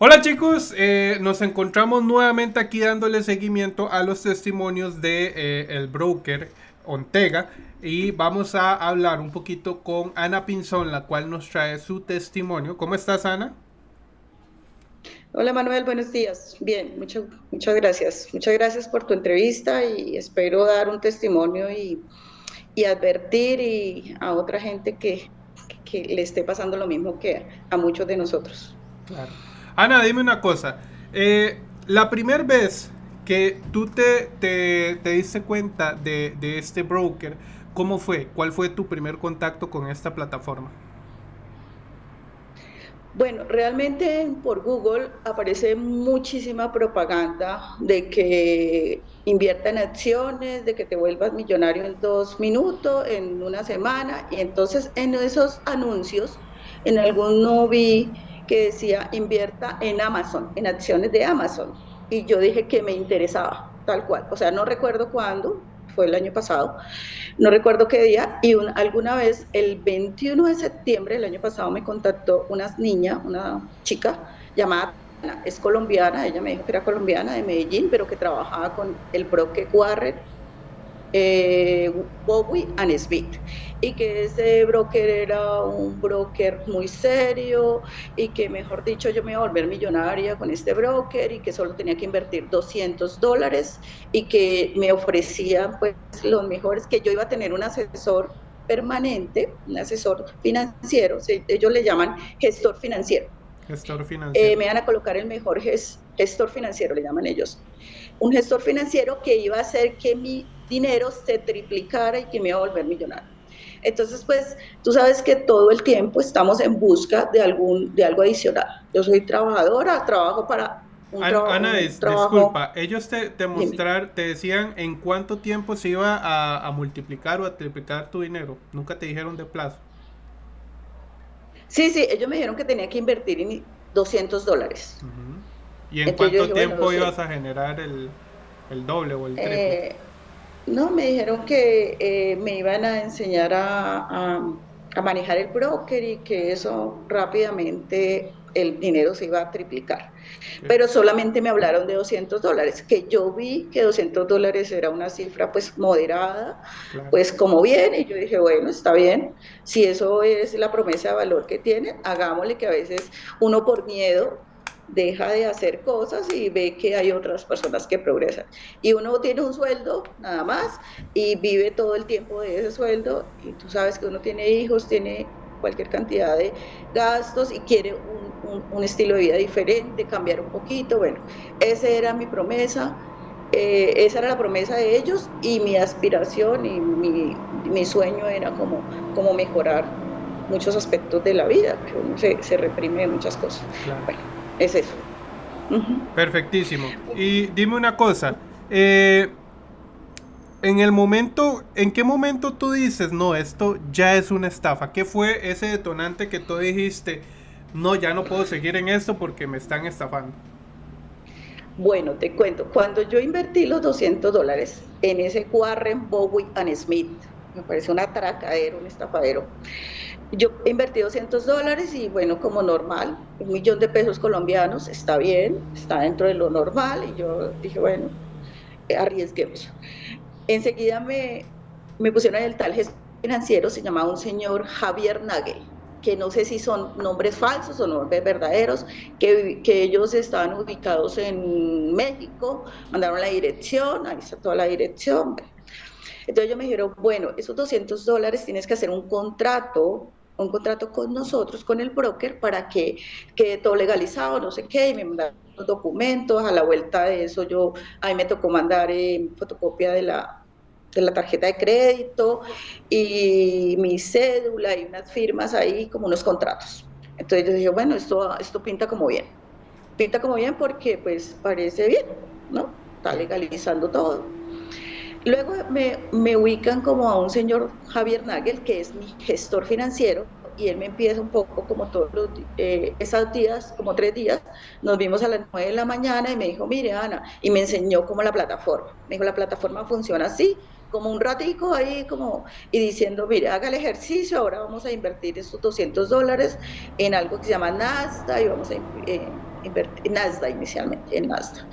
Hola chicos, eh, nos encontramos nuevamente aquí dándole seguimiento a los testimonios de eh, el broker Ontega y vamos a hablar un poquito con Ana Pinzón, la cual nos trae su testimonio. ¿Cómo estás, Ana? Hola Manuel, buenos días. Bien, mucho, muchas gracias. Muchas gracias por tu entrevista y espero dar un testimonio y, y advertir y a otra gente que, que le esté pasando lo mismo que a muchos de nosotros. Claro. Ana, dime una cosa. Eh, la primera vez que tú te, te, diste cuenta de, de, este broker, ¿cómo fue? ¿Cuál fue tu primer contacto con esta plataforma? Bueno, realmente por Google aparece muchísima propaganda de que invierta en acciones, de que te vuelvas millonario en dos minutos, en una semana, y entonces en esos anuncios, en alguno vi que decía invierta en Amazon, en acciones de Amazon. Y yo dije que me interesaba, tal cual. O sea, no recuerdo cuándo, fue el año pasado, no recuerdo qué día, y alguna vez, el 21 de septiembre del año pasado, me contactó una niña, una chica llamada es colombiana, ella me dijo que era colombiana de Medellín, pero que trabajaba con el broker Warren eh, Bowie and Smith y que ese broker era un broker muy serio y que mejor dicho yo me iba a volver millonaria con este broker y que solo tenía que invertir 200 dólares y que me ofrecía pues los mejores, que yo iba a tener un asesor permanente, un asesor financiero, ellos le llaman gestor financiero. Gestor financiero. Eh, me van a colocar el mejor gestor financiero, le llaman ellos. Un gestor financiero que iba a hacer que mi dinero se triplicara y que me iba a volver millonario. Entonces, pues, tú sabes que todo el tiempo estamos en busca de, algún, de algo adicional. Yo soy trabajadora, trabajo para un Ana, disculpa, ellos te, te mostrar, te decían en cuánto tiempo se iba a, a, multiplicar o a triplicar tu dinero. Nunca te dijeron de plazo. Sí, sí, ellos me dijeron que tenía que invertir en 200 dólares. ¿Y en cuánto tiempo ibas a generar el, el, doble o el triple? Eh, no, me dijeron que eh, me iban a enseñar a, manejar el broker y que eso rápidamente el dinero se iba a triplicar. Pero solamente me hablaron de 200 dólares, que yo vi que 200 dólares era una cifra pues moderada, pues como bien, y yo dije, bueno, está bien, si eso es la promesa de valor que tienen, hagámosle que a veces uno por miedo deja de hacer cosas y ve que hay otras personas que progresan. Y uno tiene un sueldo nada más y vive todo el tiempo de ese sueldo y tú sabes que uno tiene hijos, tiene cualquier cantidad de gastos y quiere un, estilo de vida diferente, cambiar un poquito. Bueno, esa era mi promesa. Eh, esa era la promesa de ellos y mi aspiración y mi, mi sueño era como, como mejorar muchos aspectos de la vida, que uno se, se reprime de muchas cosas. Bueno, es eso. Perfectísimo. Y dime una cosa, eh, en el momento, ¿en qué momento tú dices, no, esto ya es una estafa? ¿Qué fue ese detonante que tú dijiste, no, ya no puedo seguir en esto porque me están estafando? Bueno, te cuento, cuando yo invertí los 200 dólares en ese Warren Bowie and Smith, me parece un atracadero, un estafadero, yo invertí 200 dólares y bueno, como normal, un millón de pesos colombianos, está bien, está dentro de lo normal y yo dije, bueno, arriesguemos. Enseguida me, me pusieron el tal financiero, se llamaba un señor Javier Nagel, que no sé si son nombres falsos o nombres verdaderos, que, que, ellos estaban ubicados en México, mandaron la dirección, ahí está toda la dirección. Entonces ellos me dijeron, bueno, esos 200 dólares tienes que hacer un contrato un contrato con nosotros, con el broker, para que quede todo legalizado, no sé qué, y me mandaron los documentos, a la vuelta de eso yo, a mí me tocó mandar eh, fotocopia de la, de la tarjeta de crédito y mi cédula y unas firmas ahí, como unos contratos. Entonces yo dije, bueno, esto, esto pinta como bien, pinta como bien porque pues parece bien, ¿no? Está legalizando todo. Luego me, me, ubican como a un señor Javier Nagel, que es mi gestor financiero, y él me empieza un poco como todos los, eh, esos días, como tres días, nos vimos a las nueve de la mañana y me dijo, mire Ana, y me enseñó cómo la plataforma. Me dijo, la plataforma funciona así, como un ratico ahí, como, y diciendo, mire, haga el ejercicio, ahora vamos a invertir estos 200 dólares en algo que se llama Nasdaq y vamos a, eh, invertí en Nasdaq inicialmente, en Nasdaq.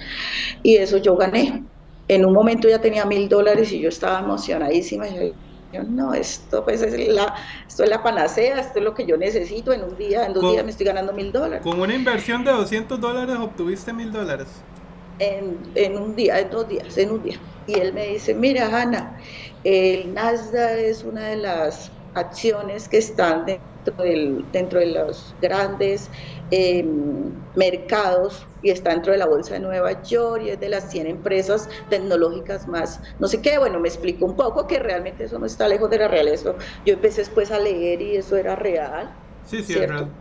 Y eso yo gané. En un momento ya tenía mil dólares y yo estaba emocionadísima. Y yo, no, esto pues es la, esto es la panacea, esto es lo que yo necesito en un día, en dos días me estoy ganando mil dólares. Con una inversión de 200 dólares obtuviste mil dólares. En, en, un día, en dos días, en un día. Y él me dice, mira, Hanna, el Nasdaq es una de las acciones que están dentro, del, dentro de los grandes em, mercados y está dentro de la Bolsa de Nueva York y es de las 100 empresas tecnológicas más, no sé qué, bueno, me explico un poco que realmente eso no está lejos de la realidad. Yo empecé después a leer y eso era real. Sí, sí, es real.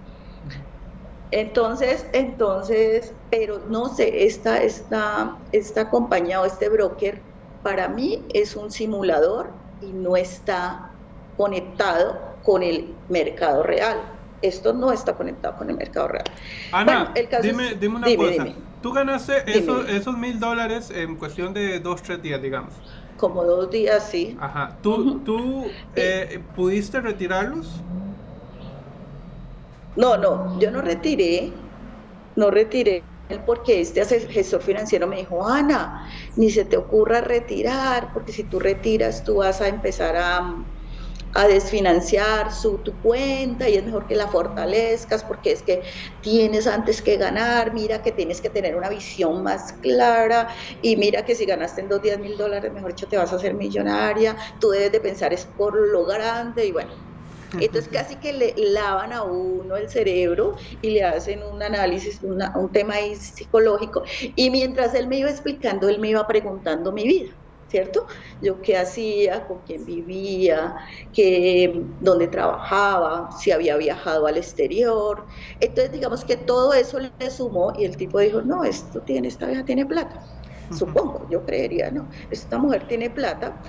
Entonces, entonces, pero no sé, esta, esta, esta compañía o este broker para mí es un simulador y no está conectado con el mercado real. Esto no está conectado con el mercado real. Ana, dime, dime, una cosa. Tú ganaste esos, mil dólares en cuestión de dos, tres días, digamos. Como dos días, sí. Ajá. ¿Tú, tú eh, pudiste retirarlos? No, no, yo no retiré. No retiré porque este gestor financiero me dijo, Ana, ni se te ocurra retirar, porque si tú retiras, tú vas a empezar a, a desfinanciar su, tu cuenta y es mejor que la fortalezcas porque es que tienes antes que ganar, mira que tienes que tener una visión más clara y mira que si ganaste en dos días mil dólares, mejor dicho, te vas a hacer millonaria, tú debes de pensar es por lo grande y bueno. Entonces casi que le lavan a uno el cerebro y le hacen un análisis, un tema psicológico. Y mientras él me iba explicando, él me iba preguntando mi vida. ¿Cierto? Yo qué hacía, con quién vivía, que, dónde trabajaba, si había viajado al exterior. Entonces, digamos que todo eso le sumó y el tipo dijo, no, esto tiene, esta vieja tiene plata. Supongo, yo creería, no, esta mujer tiene plata.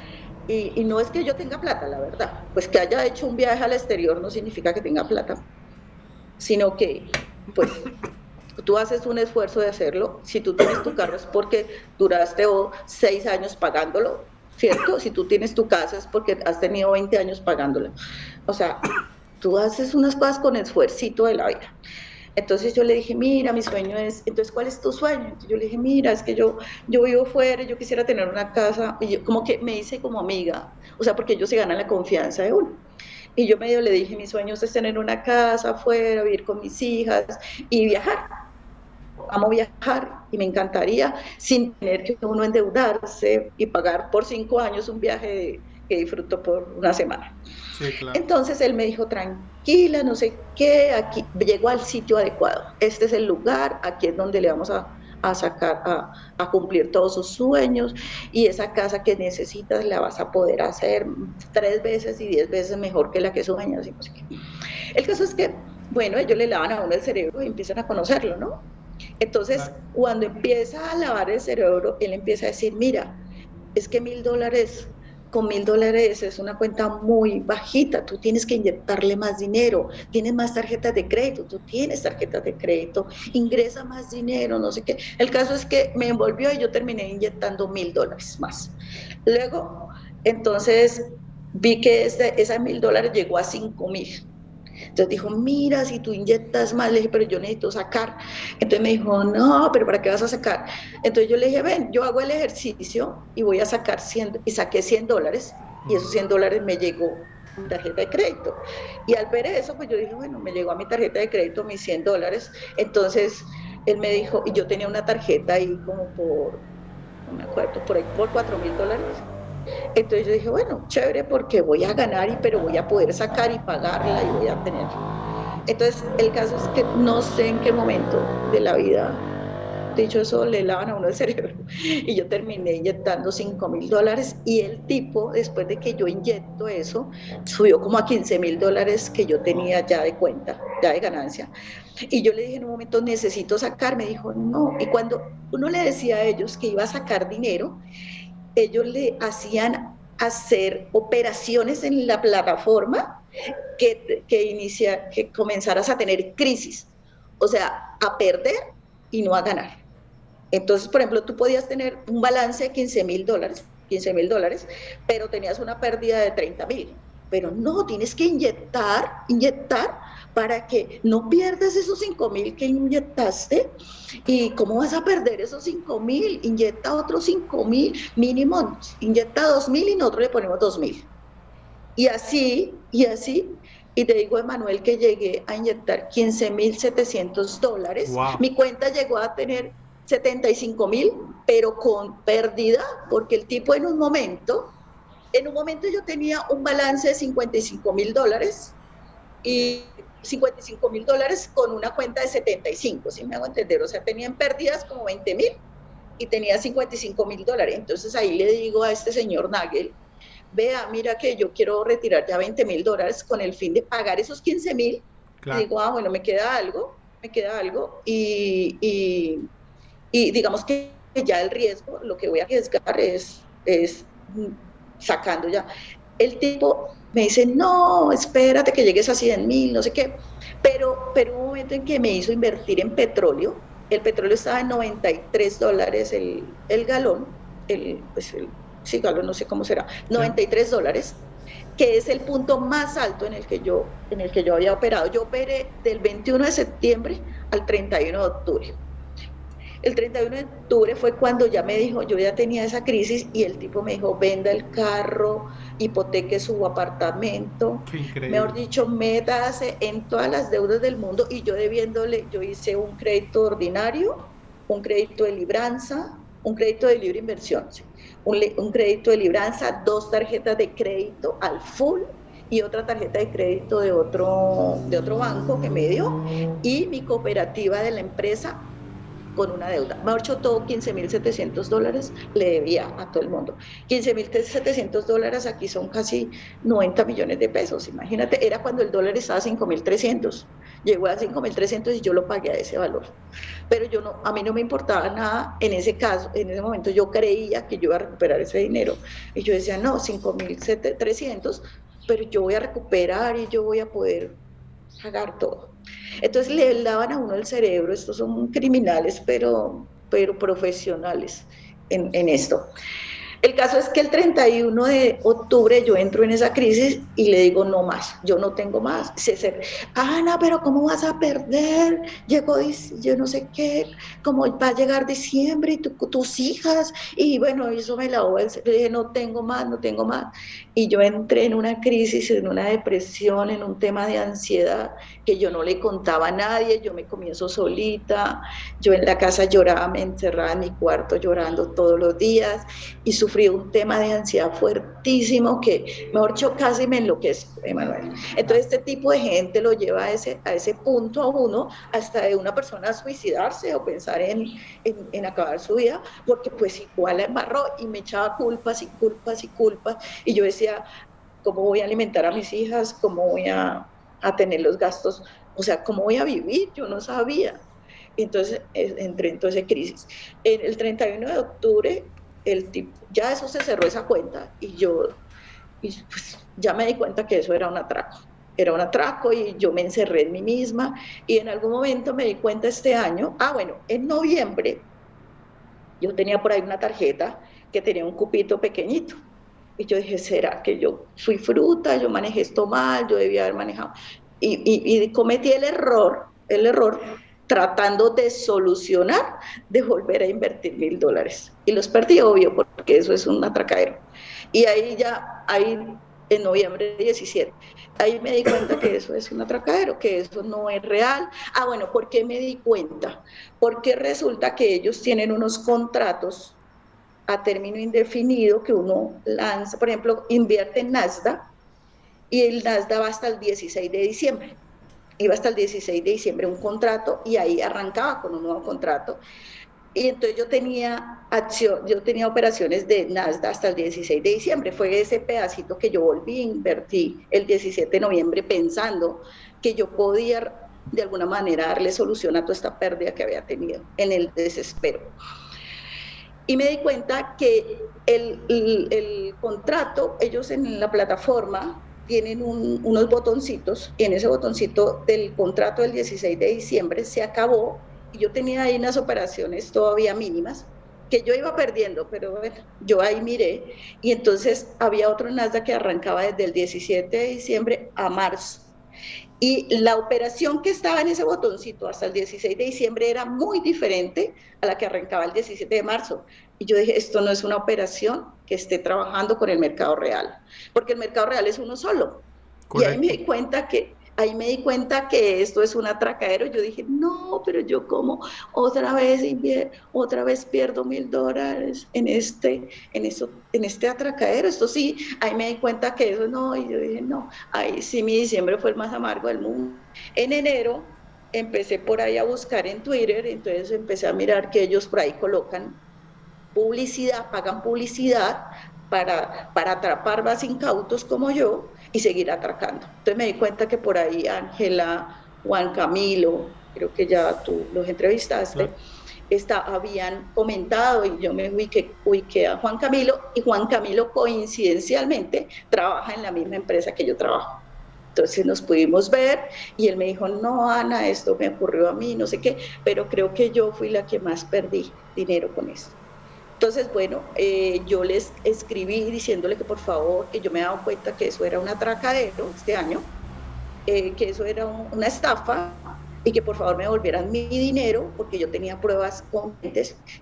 Y, y no es que yo tenga plata, la verdad, pues que haya hecho un viaje al exterior no significa que tenga plata, sino que, pues, tú haces un esfuerzo de hacerlo, si tú tienes tu carro es porque duraste seis años pagándolo, ¿cierto? Si tú tienes tu casa es porque has tenido 20 años pagándola. O sea, tú haces unas cosas con esfuerzo de la vida. Entonces yo le dije, mira, mi sueño es, entonces, ¿cuál es tu sueño? Yo le dije, mira, es que yo, yo vivo fuera, yo quisiera tener una casa, y yo como que me hice como amiga, o sea, porque ellos se ganan la confianza de uno. Y yo medio le dije, mi sueño es tener una casa afuera, vivir con mis hijas y viajar amo viajar y me encantaría sin tener que uno endeudarse y pagar por cinco años un viaje que disfruto por una semana. Entonces él me dijo, tranquila, no sé qué, aquí llegó al sitio adecuado. Este es el lugar, aquí es donde le vamos a, sacar, a, cumplir todos sus sueños y esa casa que necesitas la vas a poder hacer tres veces y diez veces mejor que la que sueñas. El caso es que, bueno, ellos le lavan a uno el cerebro y empiezan a conocerlo, ¿no? Entonces, cuando empieza a lavar el cerebro, él empieza a decir, mira, es que mil dólares, con mil dólares es una cuenta muy bajita, tú tienes que inyectarle más dinero, tienes más tarjetas de crédito, tú tienes tarjetas de crédito, ingresa más dinero, no sé qué. El caso es que me envolvió y yo terminé inyectando mil dólares más. Luego, entonces, vi que esa mil dólares llegó a cinco mil. Entonces dijo, mira, si tú inyectas más, le dije, pero yo necesito sacar. Entonces me dijo, no, pero ¿para qué vas a sacar? Entonces yo le dije, ven, yo hago el ejercicio y voy a sacar 100, y saqué 100 dólares, y esos 100 dólares me llegó tarjeta de crédito. Y al ver eso, pues yo dije, bueno, me llegó a mi tarjeta de crédito mis 100 dólares. Entonces él me dijo, y yo tenía una tarjeta ahí como por, no me acuerdo, por ahí por 4 mil dólares. Entonces yo dije, bueno, chévere porque voy a ganar, y, pero voy a poder sacar y pagarla y voy a tener. Entonces el caso es que no sé en qué momento de la vida, dicho eso, le lavan a uno el cerebro. Y yo terminé inyectando 5 mil dólares y el tipo, después de que yo inyecto eso, subió como a 15 mil dólares que yo tenía ya de cuenta, ya de ganancia. Y yo le dije en un momento, necesito sacar, me dijo, no. Y cuando uno le decía a ellos que iba a sacar dinero, ellos le hacían hacer operaciones en la plataforma que, que, inicia, que comenzaras a tener crisis, o sea, a perder y no a ganar. Entonces, por ejemplo, tú podías tener un balance de 15 mil dólares, 15 mil dólares, pero tenías una pérdida de 30 mil. Pero no, tienes que inyectar, inyectar para que no pierdas esos 5 mil que inyectaste. ¿Y cómo vas a perder esos 5 mil? Inyecta otros 5 mil, mínimo, inyecta 2 mil y nosotros le ponemos 2 mil. Y así, y así, y te digo, Emanuel, que llegué a inyectar 15 mil 700 dólares. Mi cuenta llegó a tener 75 mil, pero con pérdida, porque el tipo en un momento, en un momento yo tenía un balance de 55 mil dólares y 55 mil dólares con una cuenta de 75, si me hago entender, o sea, tenían pérdidas como 20 mil y tenía 55 mil dólares. Entonces ahí le digo a este señor Nagel, vea, mira que yo quiero retirar ya 20 mil dólares con el fin de pagar esos 15 mil. Y digo, ah, bueno, me queda algo, me queda algo y, y, digamos que ya el riesgo, lo que voy a arriesgar es, es sacando ya. El tipo me dice, no, espérate que llegues a 100 mil, no sé qué. Pero, pero un momento en que me hizo invertir en petróleo, el petróleo estaba en 93 dólares el, el galón, el, pues el, sí, galón, no sé cómo será, 93 dólares, que es el punto más alto en el que yo, en el que yo había operado. Yo operé del 21 de septiembre al 31 de octubre. El 31 de octubre fue cuando ya me dijo, yo ya tenía esa crisis y el tipo me dijo, venda el carro, hipoteque su apartamento. Mejor dicho, métase en todas las deudas del mundo. Y yo debiéndole, yo hice un crédito ordinario, un crédito de libranza, un crédito de libre inversión, un, un crédito de libranza, dos tarjetas de crédito al full y otra tarjeta de crédito de otro, de otro banco que me dio. Y mi cooperativa de la empresa con una deuda. Me hecho todo 15.700 dólares le debía a todo el mundo. 15.700 dólares aquí son casi 90 millones de pesos. Imagínate, era cuando el dólar estaba a 5.300. Llegó a 5.300 y yo lo pagué a ese valor. Pero yo no, a mí no me importaba nada en ese caso, en ese momento yo creía que yo iba a recuperar ese dinero. Y yo decía, no, 5.300, pero yo voy a recuperar y yo voy a poder pagar todo. Entonces le lavan a uno el cerebro, estos son criminales, pero, pero profesionales en, en esto. El caso es que el 31 de octubre yo entro en esa crisis y le digo, no más, yo no tengo más. Se, Ana, pero ¿cómo vas a perder? Llegó, yo no sé qué, cómo va a llegar diciembre y tus hijas. Y bueno, eso me la voy Le dije, no tengo más, no tengo más. Y yo entré en una crisis, en una depresión, en un tema de ansiedad que yo no le contaba a nadie, yo me comienzo solita, yo en la casa lloraba, me encerraba en mi cuarto llorando todos los días y sufrí un tema de ansiedad fuertísimo que, mejor dicho, casi me enloquezco, Emanuel. Entonces este tipo de gente lo lleva a ese, a ese punto a uno, hasta de una persona suicidarse o pensar en, en, acabar su vida, porque pues igual la embarró y me echaba culpas y culpas y culpas, y yo decía, ¿cómo voy a alimentar a mis hijas? ¿Cómo voy a a tener los gastos, o sea, ¿cómo voy a vivir? Yo no sabía. Entonces entré en toda esa crisis. En el 31 de octubre, el tipo, ya eso se cerró esa cuenta y yo pues, ya me di cuenta que eso era un atraco. Era un atraco y yo me encerré en mí misma y en algún momento me di cuenta este año, ah bueno, en noviembre yo tenía por ahí una tarjeta que tenía un cupito pequeñito y yo dije, ¿será que yo fui fruta? Yo manejé esto mal, yo debía haber manejado. Y, y, cometí el error, el error tratando de solucionar, de volver a invertir mil dólares. Y los perdí, obvio, porque eso es un atracadero. Y ahí ya, ahí en noviembre 17, ahí me di cuenta que eso es un atracadero, que eso no es real. Ah, bueno, ¿por qué me di cuenta? Porque resulta que ellos tienen unos contratos a término indefinido que uno lanza, por ejemplo, invierte en Nasdaq y el Nasdaq va hasta el 16 de diciembre. Iba hasta el 16 de diciembre un contrato y ahí arrancaba con un nuevo contrato. Y entonces yo tenía acción, yo tenía operaciones de Nasdaq hasta el 16 de diciembre. Fue ese pedacito que yo volví a invertir el 17 de noviembre pensando que yo podía de alguna manera darle solución a toda esta pérdida que había tenido en el desespero y me di cuenta que el, el, contrato, ellos en la plataforma tienen unos botoncitos y en ese botoncito del contrato del 16 de diciembre se acabó y yo tenía ahí unas operaciones todavía mínimas que yo iba perdiendo, pero bueno, yo ahí miré y entonces había otro Nasdaq que arrancaba desde el 17 de diciembre a marzo Y la operación que estaba en ese botoncito hasta el 16 de diciembre era muy diferente a la que arrancaba el 17 de marzo. Y yo dije, esto no es una operación que esté trabajando con el mercado real, porque el mercado real es uno solo. Y ahí me di cuenta que ahí me di cuenta que esto es un atracadero. Yo dije, no, pero yo como otra vez pierdo mil dólares en este, en eso, en este atracadero. Esto sí, ahí me di cuenta que eso no, y yo dije, no, ahí sí mi diciembre fue el más amargo del mundo. En enero empecé por ahí a buscar en Twitter, entonces empecé a mirar que ellos por ahí colocan publicidad, pagan publicidad para, para atrapar más incautos como yo y seguir atracando. Entonces me di cuenta que por ahí Ángela, Juan Camilo, creo que ya tú los entrevistaste, está, habían comentado y yo me ubiqué, a Juan Camilo y Juan Camilo coincidencialmente trabaja en la misma empresa que yo trabajo. Entonces nos pudimos ver y él me dijo, no, Ana, esto me ocurrió a mí, no sé qué, pero creo que yo fui la que más perdí dinero con esto. Entonces, bueno, eh, yo les escribí diciéndole que por favor, que yo me he dado cuenta que eso era un atracadero este año, eh, que eso era una estafa y que por favor me devolvieran mi dinero porque yo tenía pruebas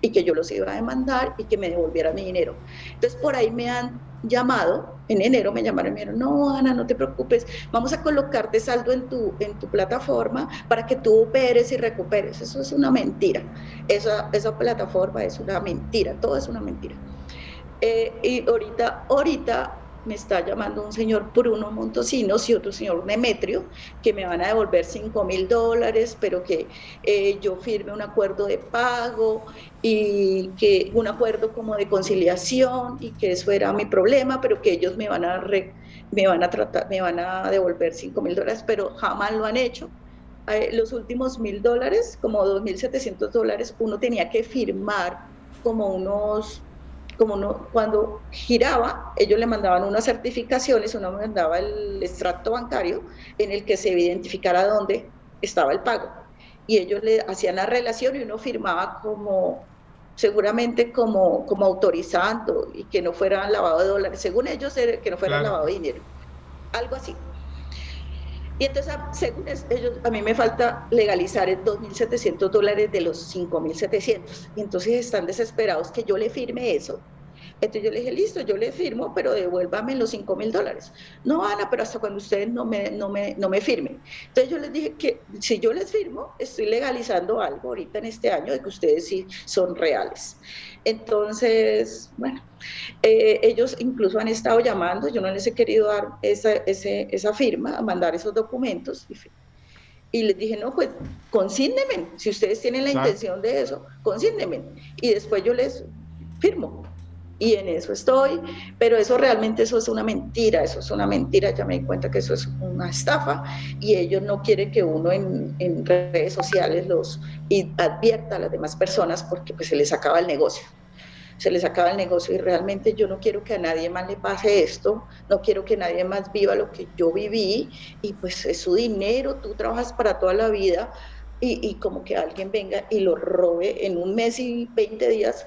y que yo los iba a demandar y que me devolvieran mi dinero. Entonces, por ahí me han llamado, en enero me llamaron y me dijeron, no, Ana, no te preocupes, vamos a colocarte saldo en tu, en tu plataforma para que tú operes y recuperes. Eso es una mentira. Esa, esa plataforma es una mentira, todo es una mentira. Eh, y ahorita, ahorita me está llamando un señor Bruno Montosinos y otro señor Demetrio, que me van a devolver 5 mil dólares, pero que eh, yo firme un acuerdo de pago y que un acuerdo como de conciliación y que eso era mi problema, pero que ellos me van a, me van a, tratar, me van a devolver 5 mil dólares, pero jamás lo han hecho. Eh, los últimos mil dólares, como 2.700 dólares, uno tenía que firmar como unos como no, cuando giraba, ellos le mandaban unas certificaciones, uno mandaba el extracto bancario en el que se identificara dónde estaba el pago. Y ellos le hacían la relación y uno firmaba como, seguramente como, como autorizando y que no fuera lavado de dólares, según ellos, que no fuera lavado de dinero. Algo así. Y entonces, según ellos, a mí me falta legalizar 2.700 dólares de los 5.700. Y entonces están desesperados que yo le firme eso entonces yo le dije, listo, yo le firmo, pero devuélvame los 5 mil dólares. No, Ana, pero hasta cuando ustedes no me, no, me, no me firmen. Entonces yo les dije que si yo les firmo, estoy legalizando algo ahorita en este año de que ustedes sí son reales. Entonces, bueno, eh, ellos incluso han estado llamando, yo no les he querido dar esa, esa firma, mandar esos documentos. Y, les dije, no, pues consíndeme, si ustedes tienen la intención de eso, consíndeme. Y después yo les firmo y en eso estoy, pero eso realmente eso es una mentira, eso es una mentira, ya me di cuenta que eso es una estafa y ellos no quieren que uno en, en redes sociales los advierta a las demás personas porque pues se les acaba el negocio. Se les acaba el negocio y realmente yo no quiero que a nadie más le pase esto, no quiero que nadie más viva lo que yo viví y pues es su dinero, tú trabajas para toda la vida y, y como que alguien venga y lo robe en un mes y 20 días,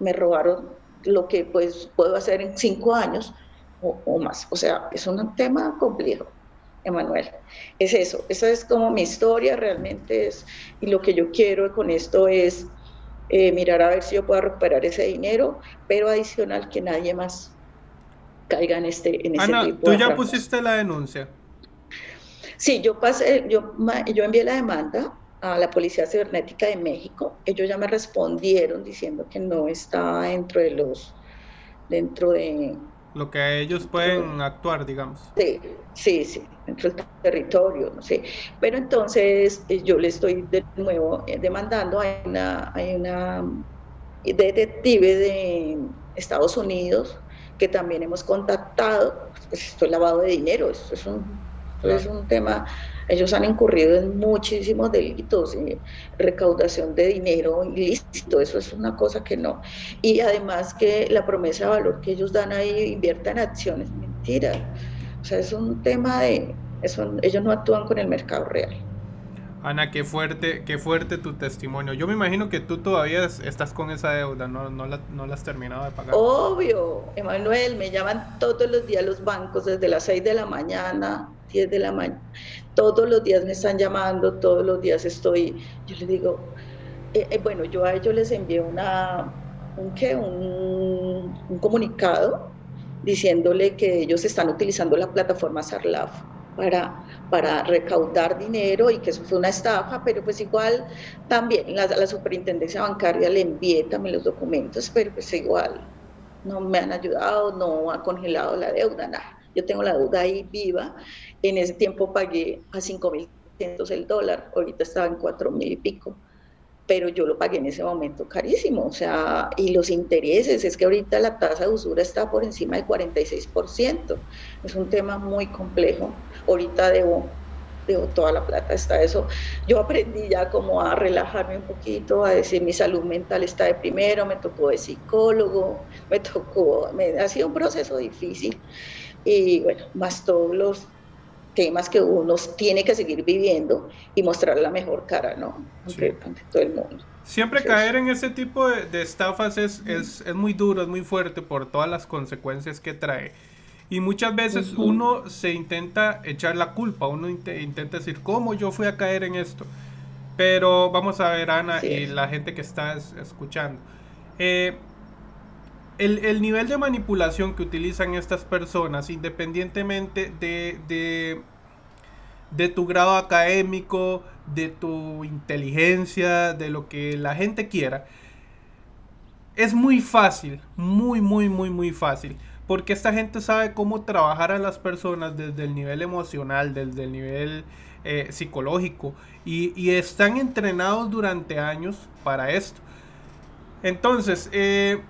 me robaron lo que pues puedo hacer en cinco años o, más. O sea, es un tema complejo. Emanuel. Es eso, esa es como mi historia realmente es, y lo que yo quiero con esto es eh, mirar a ver si yo puedo recuperar ese dinero, pero adicional que nadie más caiga en este en Ana, ¿tú ya pusiste la denuncia? Sí, yo pasé, yo, yo envié la demanda a la Policía Cibernética de México. Ellos ya me respondieron diciendo que no está dentro de los, dentro de... Lo que ellos pueden actuar, digamos. Sí, sí, sí, dentro del territorio, no sé. Pero entonces eh, yo le estoy de nuevo eh, demandando, hay una, hay una detective de Estados Unidos que también hemos contactado, pues esto es lavado de dinero, esto es un, esto es un tema ellos han incurrido en muchísimos delitos, y recaudación de dinero ilícito, eso es una cosa que no. Y además que la promesa de valor que ellos dan ahí invierta en acciones, mentira. O sea, es un tema de, eso, ellos no actúan con el mercado real. Ana, qué fuerte, qué fuerte tu testimonio. Yo me imagino que tú todavía estás con esa deuda, no, no, la, no la has terminado de pagar. Obvio, Emanuel, me llaman todos los días los bancos, desde las 6 de la mañana, 10 de la mañana. Todos los días me están llamando, todos los días estoy, yo les digo, eh, eh, bueno, yo a ellos les envié una, un, ¿qué? Un, un comunicado diciéndole que ellos están utilizando la plataforma Sarlaf para, para recaudar dinero y que eso fue una estafa, pero pues igual también la, la superintendencia bancaria le envié también los documentos, pero pues igual no me han ayudado, no ha congelado la deuda, nada. Yo tengo la deuda ahí viva. En ese tiempo pagué a 5.000 el dólar, ahorita estaba en 4.000 y pico pero yo lo pagué en ese momento carísimo, o sea, y los intereses, es que ahorita la tasa de usura está por encima del 46%, es un tema muy complejo, ahorita debo, debo toda la plata, está eso, yo aprendí ya como a relajarme un poquito, a decir mi salud mental está de primero, me tocó de psicólogo, me tocó, me, ha sido un proceso difícil, y bueno, más todos los temas que uno tiene que seguir viviendo y mostrar la mejor cara, ¿no? Ante, todo el mundo. Siempre caer en ese tipo de, estafas es, es, es, muy duro, es muy fuerte por todas las consecuencias que trae. Y muchas veces uno se intenta echar la culpa, uno intenta decir, ¿cómo yo fui a caer en esto? Pero vamos a ver, Ana, y la gente que está escuchando. Eh, el, nivel de manipulación que utilizan estas personas, independientemente de, de, tu grado académico, de tu inteligencia, de lo que la gente quiera, es muy fácil, muy, muy, muy, muy fácil. Porque esta gente sabe cómo trabajar a las personas desde el nivel emocional, desde el nivel eh, psicológico. Y, y, están entrenados durante años para esto. Entonces, eh,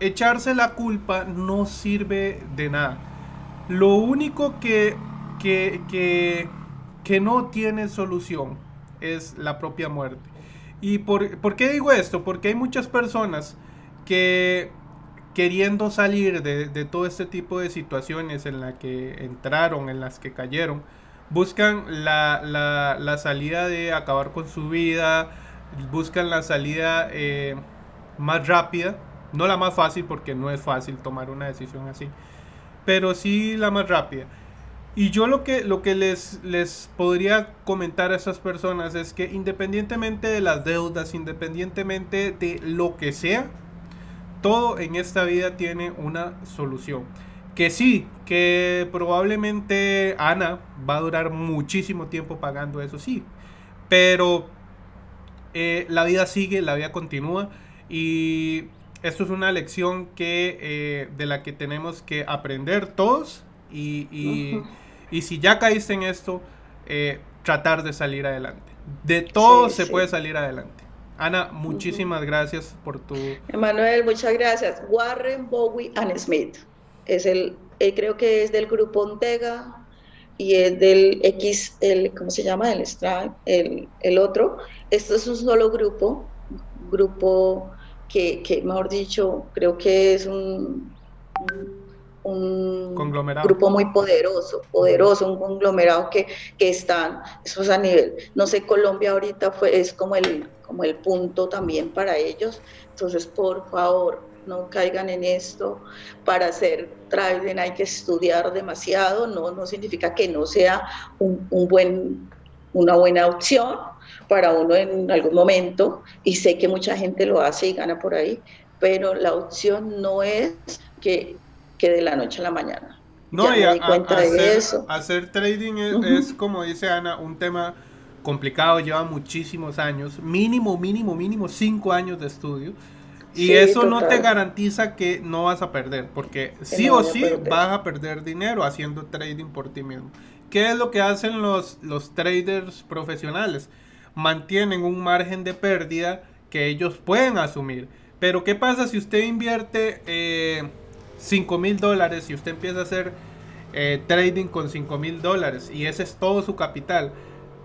echarse la culpa no sirve de nada. Lo único que, que, que, no tiene solución es la propia muerte. ¿Y por, por, qué digo esto? Porque hay muchas personas que queriendo salir de, de, todo este tipo de situaciones en las que entraron, en las que cayeron, buscan la, la, la salida de acabar con su vida, buscan la salida eh, más rápida no la más fácil porque no es fácil tomar una decisión así, pero sí la más rápida. Y yo lo que, lo que les, les podría comentar a esas personas es que independientemente de las deudas, independientemente de lo que sea, todo en esta vida tiene una solución. Que sí, que probablemente Ana va a durar muchísimo tiempo pagando eso, sí. Pero eh, la vida sigue, la vida continúa y esto es una lección que, eh, de la que tenemos que aprender todos y, y, si ya caíste en esto, eh, tratar de salir adelante. De todo se puede salir adelante. Ana, muchísimas gracias por tu... Emanuel, muchas gracias. Warren, Bowie and Smith. Es el, eh, creo que es del grupo Ontega y es del X, el, ¿cómo se llama? El Stripe, el, el otro. Esto es un solo grupo, grupo que, mejor dicho, creo que es un, un grupo muy poderoso, poderoso, un conglomerado que, que están, eso es a nivel, no sé, Colombia ahorita fue, es como el, como el punto también para ellos, entonces por favor, no caigan en esto, para hacer trading hay que estudiar demasiado, no, no significa que no sea un, un buen, una buena opción, para uno en algún momento y sé que mucha gente lo hace y gana por ahí, pero la opción no es que, que de la noche a la mañana. No, y hacer, hacer trading es, como dice Ana, un tema complicado, lleva muchísimos años, mínimo, mínimo, mínimo cinco años de estudio. Y eso no te garantiza que no vas a perder, porque sí o sí vas a perder dinero haciendo trading por ti mismo. ¿Qué es lo que hacen los, los traders profesionales? Mantienen un margen de pérdida que ellos pueden asumir. Pero ¿qué pasa si usted invierte eh, 5 mil dólares y usted empieza a hacer eh, trading con 5 mil dólares y ese es todo su capital?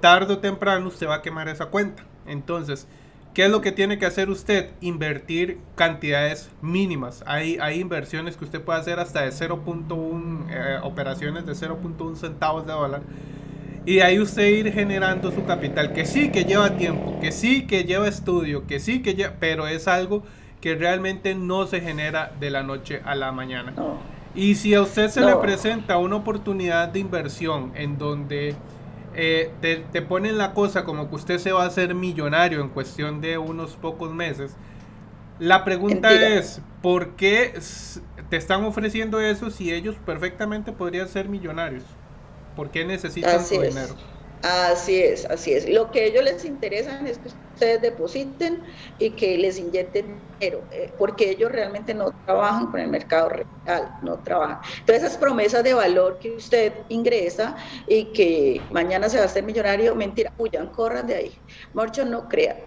Tarde o temprano usted va a quemar esa cuenta. Entonces, ¿qué es lo que tiene que hacer usted? Invertir cantidades mínimas. Hay, hay inversiones que usted puede hacer hasta de 0.1, eh, operaciones de 0.1 centavos de dólar Y ahí usted ir generando su capital, que sí que lleva tiempo, que sí que lleva estudio, que sí que lleva, pero es algo que realmente no se genera de la noche a la mañana. Y si a usted se le presenta una oportunidad de inversión en donde eh, te, te, ponen la cosa como que usted se va a hacer millonario en cuestión de unos pocos meses, la pregunta es, ¿por qué te están ofreciendo eso si ellos perfectamente podrían ser millonarios? ¿Por qué necesitan su dinero? Así es, así es. Lo que ellos les interesa es que ustedes depositen y que les inyecten dinero, eh, porque ellos realmente no trabajan con el mercado real, no trabajan. Entonces esas promesas de valor que usted ingresa y que mañana se va a hacer millonario, mentira, huyan, corran de ahí. Muchos no crean,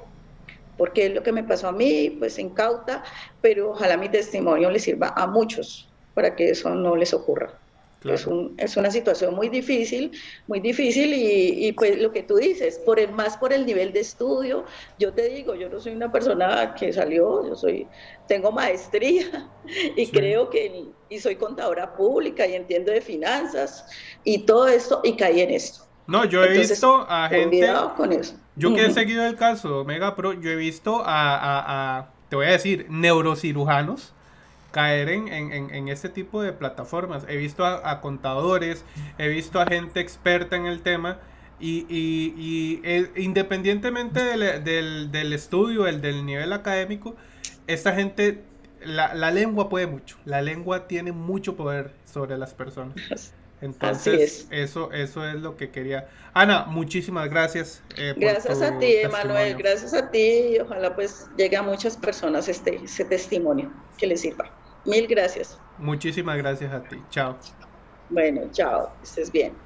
porque es lo que me pasó a mí, pues en cauta, pero ojalá mi testimonio les sirva a muchos para que eso no les ocurra. Es, un, es, una situación muy difícil, muy difícil y, y, pues lo que tú dices, por el, más por el nivel de estudio, yo te digo, yo no soy una persona que salió, yo soy, tengo maestría y creo que, y soy contadora pública y entiendo de finanzas y todo esto y caí en esto. No, yo he visto a gente... Con eso. Yo que he seguido el caso Mega Pro, yo he visto a, a, a te voy a decir, neurocirujanos caer en, en, en, este tipo de plataformas. He visto a, contadores, he visto a gente experta en el tema y, y, eh, independientemente del, del, del, estudio, el del nivel académico, esta gente, la, la, lengua puede mucho, la lengua tiene mucho poder sobre las personas. Entonces, eso, eso es lo que quería. Ana, muchísimas gracias. Eh, gracias a ti, Emanuel, gracias a ti. Ojalá pues llegue a muchas personas este, ese testimonio que les sirva. Mil gracias. Muchísimas gracias a ti. Chao. Bueno, chao. Estés bien.